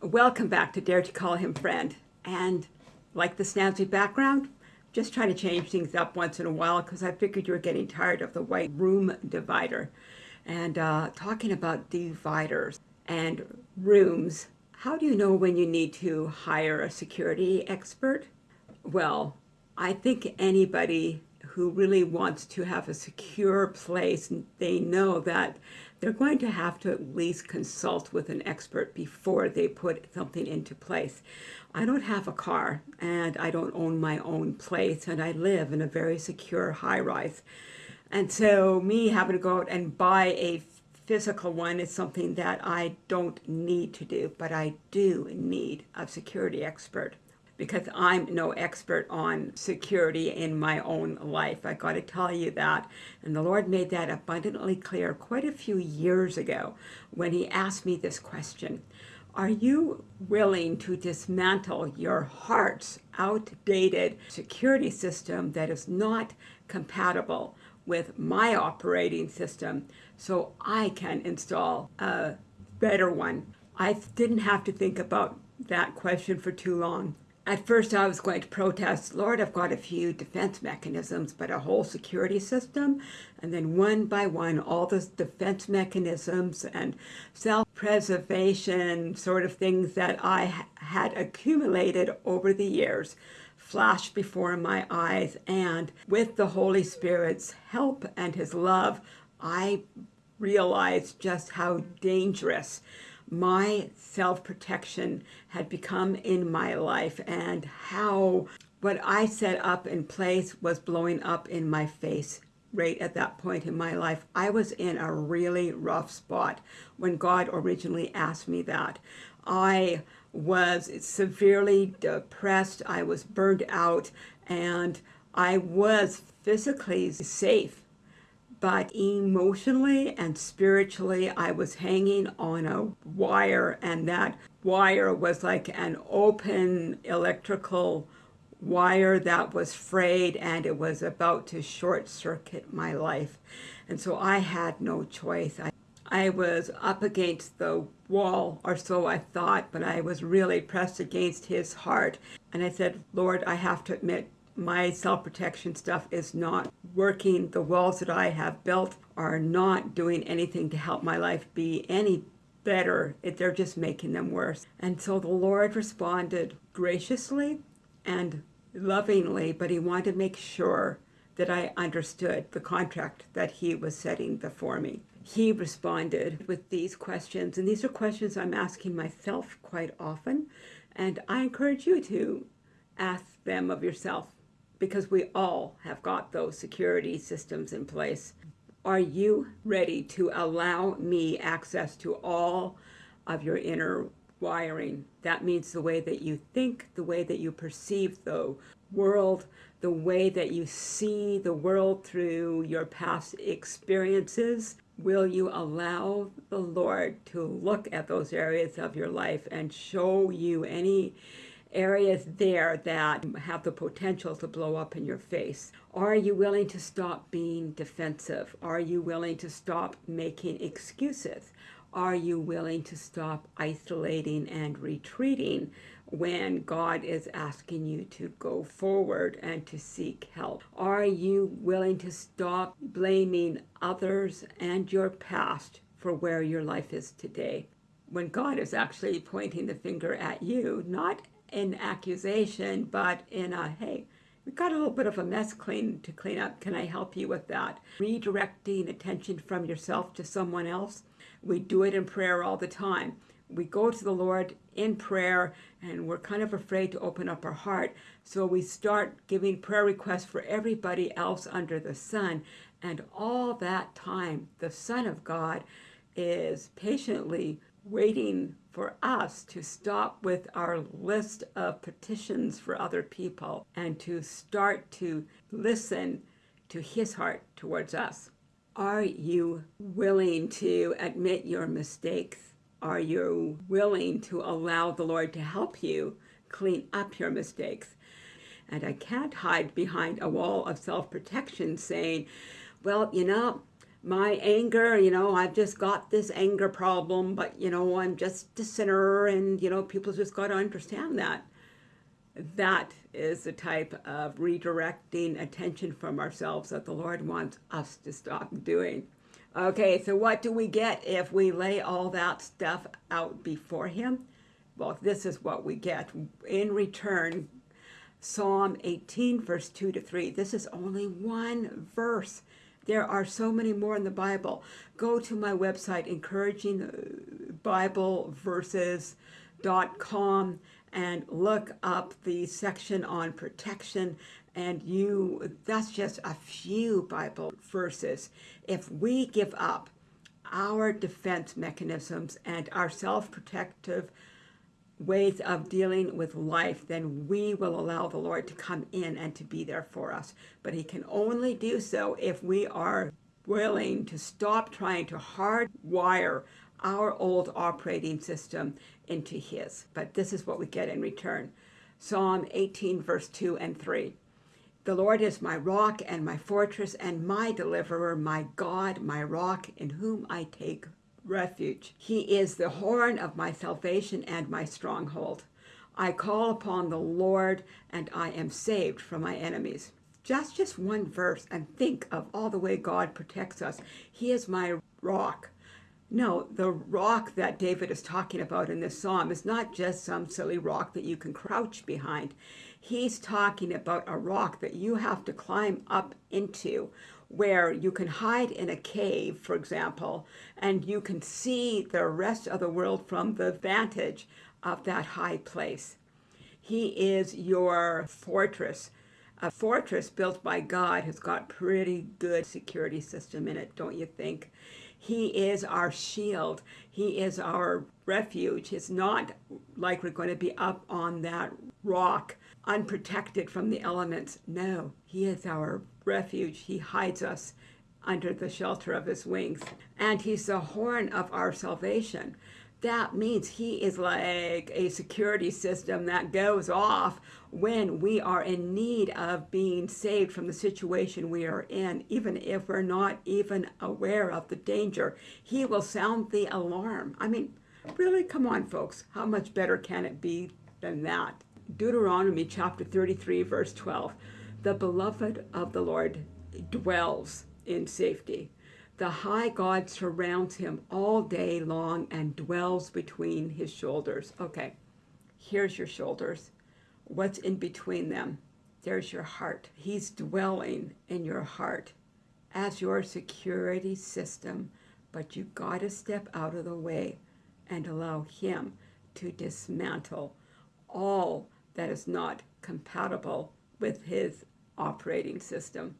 Welcome back to Dare to Call Him Friend. And like the snazzy background, just trying to change things up once in a while because I figured you were getting tired of the white room divider. And uh, talking about dividers and rooms, how do you know when you need to hire a security expert? Well, I think anybody who really wants to have a secure place, they know that they're going to have to at least consult with an expert before they put something into place. I don't have a car and I don't own my own place and I live in a very secure high rise. And so me having to go out and buy a physical one is something that I don't need to do, but I do need a security expert because I'm no expert on security in my own life. I got to tell you that. And the Lord made that abundantly clear quite a few years ago when he asked me this question. Are you willing to dismantle your heart's outdated security system that is not compatible with my operating system so I can install a better one? I didn't have to think about that question for too long. At first I was going to protest, Lord, I've got a few defense mechanisms, but a whole security system? And then one by one, all the defense mechanisms and self-preservation sort of things that I had accumulated over the years flashed before my eyes. And with the Holy Spirit's help and his love, I realized just how dangerous my self-protection had become in my life and how what I set up in place was blowing up in my face right at that point in my life. I was in a really rough spot when God originally asked me that. I was severely depressed, I was burned out, and I was physically safe but emotionally and spiritually I was hanging on a wire and that wire was like an open electrical wire that was frayed and it was about to short circuit my life and so I had no choice. I, I was up against the wall or so I thought but I was really pressed against his heart and I said Lord I have to admit my self-protection stuff is not working. The walls that I have built are not doing anything to help my life be any better. They're just making them worse. And so the Lord responded graciously and lovingly, but he wanted to make sure that I understood the contract that he was setting before me. He responded with these questions, and these are questions I'm asking myself quite often, and I encourage you to ask them of yourself because we all have got those security systems in place. Are you ready to allow me access to all of your inner wiring? That means the way that you think, the way that you perceive the world, the way that you see the world through your past experiences. Will you allow the Lord to look at those areas of your life and show you any areas there that have the potential to blow up in your face? Are you willing to stop being defensive? Are you willing to stop making excuses? Are you willing to stop isolating and retreating when God is asking you to go forward and to seek help? Are you willing to stop blaming others and your past for where your life is today? When God is actually pointing the finger at you, not in accusation, but in a, hey, we've got a little bit of a mess clean to clean up. Can I help you with that? Redirecting attention from yourself to someone else. We do it in prayer all the time. We go to the Lord in prayer and we're kind of afraid to open up our heart. So we start giving prayer requests for everybody else under the sun. And all that time, the Son of God is patiently waiting for us to stop with our list of petitions for other people and to start to listen to his heart towards us. Are you willing to admit your mistakes? Are you willing to allow the Lord to help you clean up your mistakes? And I can't hide behind a wall of self protection saying, well, you know, my anger, you know, I've just got this anger problem, but, you know, I'm just a sinner and, you know, people just got to understand that. That is the type of redirecting attention from ourselves that the Lord wants us to stop doing. Okay, so what do we get if we lay all that stuff out before Him? Well, this is what we get. In return, Psalm 18, verse 2 to 3. This is only one verse. There are so many more in the Bible. Go to my website, encouragingbibleverses.com, and look up the section on protection and you that's just a few bible verses if we give up our defense mechanisms and our self-protective ways of dealing with life, then we will allow the Lord to come in and to be there for us. But He can only do so if we are willing to stop trying to hardwire our old operating system into His. But this is what we get in return. Psalm 18, verse 2 and 3. The Lord is my rock and my fortress and my deliverer, my God, my rock, in whom I take refuge. He is the horn of my salvation and my stronghold. I call upon the Lord and I am saved from my enemies. Just just one verse and think of all the way God protects us. He is my rock. No, the rock that David is talking about in this psalm is not just some silly rock that you can crouch behind. He's talking about a rock that you have to climb up into where you can hide in a cave, for example, and you can see the rest of the world from the vantage of that high place. He is your fortress. A fortress built by God has got pretty good security system in it, don't you think? He is our shield. He is our refuge. It's not like we're going to be up on that rock unprotected from the elements. No, He is our refuge. He hides us under the shelter of His wings. And He's the horn of our salvation. That means He is like a security system that goes off when we are in need of being saved from the situation we are in, even if we're not even aware of the danger. He will sound the alarm. I mean, really, come on, folks. How much better can it be than that? Deuteronomy chapter 33, verse 12. The beloved of the Lord dwells in safety. The high God surrounds him all day long and dwells between his shoulders. Okay, here's your shoulders what's in between them. There's your heart. He's dwelling in your heart as your security system, but you got to step out of the way and allow Him to dismantle all that is not compatible with His operating system.